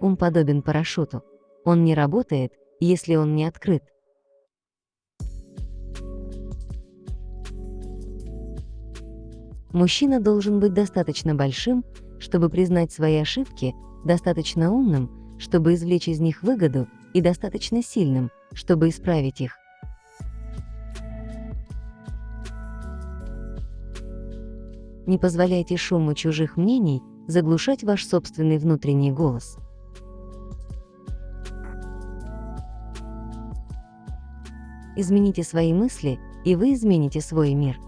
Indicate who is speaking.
Speaker 1: ум подобен парашюту. Он не работает, если он не открыт. Мужчина должен быть достаточно большим, чтобы признать свои ошибки, достаточно умным, чтобы извлечь из них выгоду, и достаточно сильным, чтобы исправить их. Не позволяйте шуму чужих мнений заглушать ваш собственный внутренний голос. Измените свои мысли, и вы измените свой мир.